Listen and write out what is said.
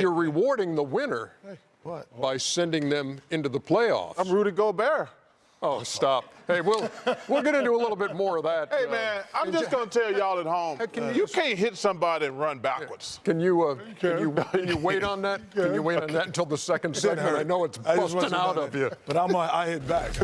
you're rewarding the winner What? by sending them into the playoffs. I'm Rudy Gobert. oh, stop. Hey, we'll we'll get into a little bit more of that. Hey uh, man, I'm just gonna tell y'all at home, can uh, you, you- can't hit somebody and run backwards. Can you, uh, can you can you wait on that? Can you wait on that until the second segment? I know it's busting out of you. But I'm I hit back.